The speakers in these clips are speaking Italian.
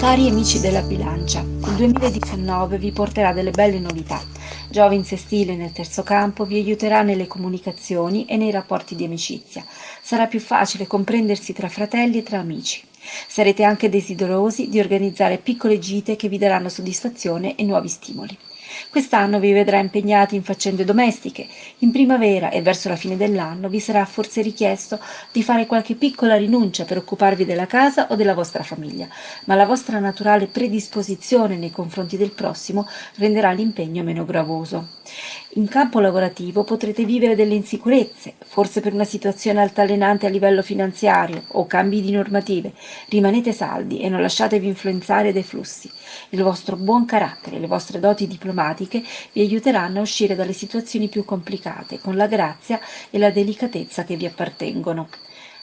Cari amici della bilancia, il 2019 vi porterà delle belle novità. Giove in sestile nel terzo campo vi aiuterà nelle comunicazioni e nei rapporti di amicizia. Sarà più facile comprendersi tra fratelli e tra amici. Sarete anche desiderosi di organizzare piccole gite che vi daranno soddisfazione e nuovi stimoli. Quest'anno vi vedrà impegnati in faccende domestiche. In primavera e verso la fine dell'anno vi sarà forse richiesto di fare qualche piccola rinuncia per occuparvi della casa o della vostra famiglia, ma la vostra naturale predisposizione nei confronti del prossimo renderà l'impegno meno gravoso. In campo lavorativo potrete vivere delle insicurezze, forse per una situazione altalenante a livello finanziario o cambi di normative. Rimanete saldi e non lasciatevi influenzare dai flussi. Il vostro buon carattere le vostre doti diplomatiche vi aiuteranno a uscire dalle situazioni più complicate con la grazia e la delicatezza che vi appartengono.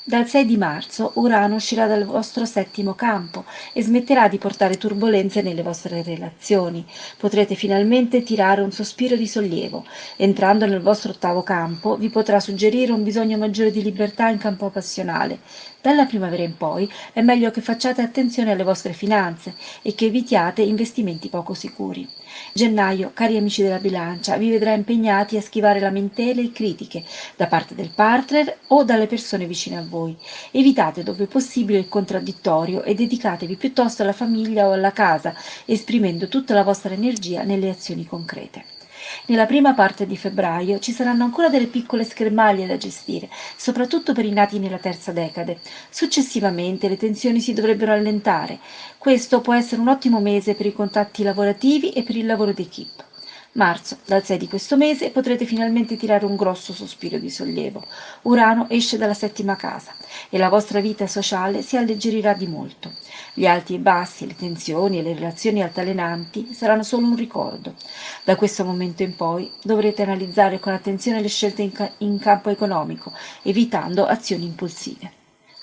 Dal 6 di marzo Urano uscirà dal vostro settimo campo e smetterà di portare turbolenze nelle vostre relazioni. Potrete finalmente tirare un sospiro di sollievo. Entrando nel vostro ottavo campo vi potrà suggerire un bisogno maggiore di libertà in campo passionale. Dalla primavera in poi è meglio che facciate attenzione alle vostre finanze e che evitiate investimenti poco sicuri. Gennaio, cari amici della bilancia, vi vedrà impegnati a schivare lamentele e critiche da parte del partner o dalle persone vicine a voi. Evitate dove possibile il contraddittorio e dedicatevi piuttosto alla famiglia o alla casa, esprimendo tutta la vostra energia nelle azioni concrete. Nella prima parte di febbraio ci saranno ancora delle piccole schermaglie da gestire, soprattutto per i nati nella terza decade. Successivamente le tensioni si dovrebbero allentare. Questo può essere un ottimo mese per i contatti lavorativi e per il lavoro d'equipe. Marzo, dal 6 di questo mese potrete finalmente tirare un grosso sospiro di sollievo. Urano esce dalla settima casa e la vostra vita sociale si alleggerirà di molto. Gli alti e bassi, le tensioni e le relazioni altalenanti saranno solo un ricordo. Da questo momento in poi dovrete analizzare con attenzione le scelte in, ca in campo economico, evitando azioni impulsive.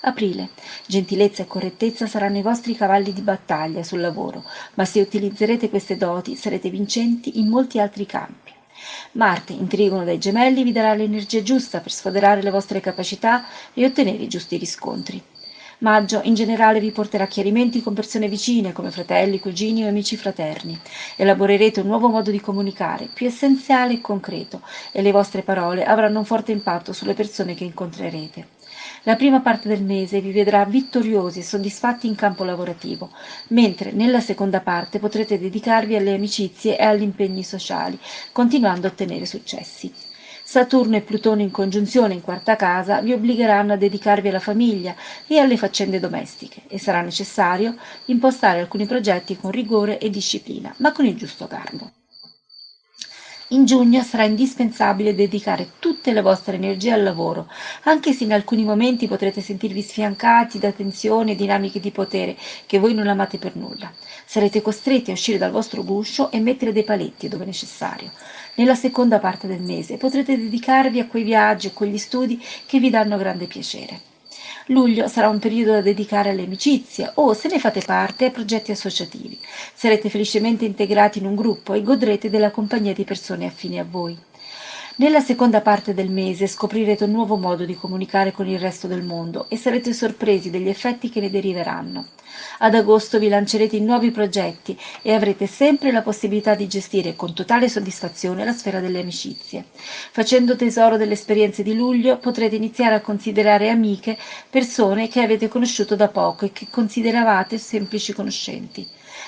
Aprile. Gentilezza e correttezza saranno i vostri cavalli di battaglia sul lavoro, ma se utilizzerete queste doti sarete vincenti in molti altri campi. Marte, in dai gemelli, vi darà l'energia giusta per sfoderare le vostre capacità e ottenere i giusti riscontri. Maggio in generale vi porterà chiarimenti con persone vicine come fratelli, cugini o amici fraterni. Elaborerete un nuovo modo di comunicare, più essenziale e concreto, e le vostre parole avranno un forte impatto sulle persone che incontrerete. La prima parte del mese vi vedrà vittoriosi e soddisfatti in campo lavorativo, mentre nella seconda parte potrete dedicarvi alle amicizie e agli impegni sociali, continuando a ottenere successi. Saturno e Plutone in congiunzione in quarta casa vi obbligheranno a dedicarvi alla famiglia e alle faccende domestiche e sarà necessario impostare alcuni progetti con rigore e disciplina, ma con il giusto garbo. In giugno sarà indispensabile dedicare tutte le vostre energie al lavoro, anche se in alcuni momenti potrete sentirvi sfiancati da tensioni e dinamiche di potere che voi non amate per nulla. Sarete costretti a uscire dal vostro guscio e mettere dei paletti dove necessario. Nella seconda parte del mese potrete dedicarvi a quei viaggi o quegli studi che vi danno grande piacere. Luglio sarà un periodo da dedicare alle amicizie o, se ne fate parte, a progetti associativi. Sarete felicemente integrati in un gruppo e godrete della compagnia di persone affini a voi. Nella seconda parte del mese scoprirete un nuovo modo di comunicare con il resto del mondo e sarete sorpresi degli effetti che ne deriveranno. Ad agosto vi lancerete in nuovi progetti e avrete sempre la possibilità di gestire con totale soddisfazione la sfera delle amicizie. Facendo tesoro delle esperienze di luglio potrete iniziare a considerare amiche persone che avete conosciuto da poco e che consideravate semplici conoscenti.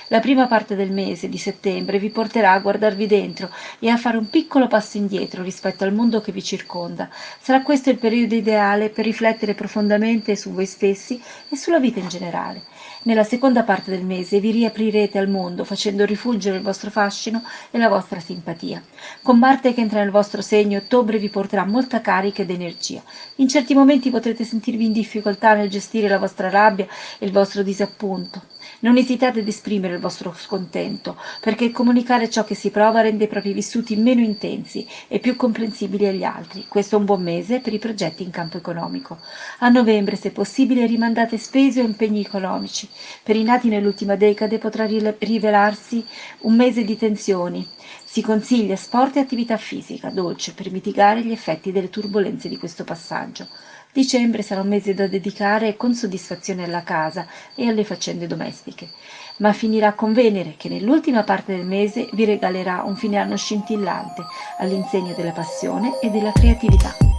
La prima parte del mese di settembre vi porterà a guardarvi dentro e a fare un piccolo passo indietro rispetto al mondo che vi circonda. Sarà questo il periodo ideale per riflettere profondamente su voi stessi e sulla vita in generale. Nella seconda parte del mese vi riaprirete al mondo facendo rifulgere il vostro fascino e la vostra simpatia. Con Marte che entra nel vostro segno, ottobre vi porterà molta carica ed energia. In certi momenti potrete sentirvi in difficoltà nel gestire la vostra rabbia e il vostro disappunto. Non esitate ad esprimere il vostro scontento, perché comunicare ciò che si prova rende i propri vissuti meno intensi e più comprensibili agli altri. Questo è un buon mese per i progetti in campo economico. A novembre, se possibile, rimandate spese o impegni economici. Per i nati nell'ultima decade potrà rivelarsi un mese di tensioni, Si consiglia sport e attività fisica dolce per mitigare gli effetti delle turbulenze di questo passaggio. Dicembre sarà un mese da dedicare con soddisfazione alla casa e alle faccende domestiche, ma finirà con Venere che nell'ultima parte del mese vi regalerà un fine anno scintillante all'insegna della passione e della creatività.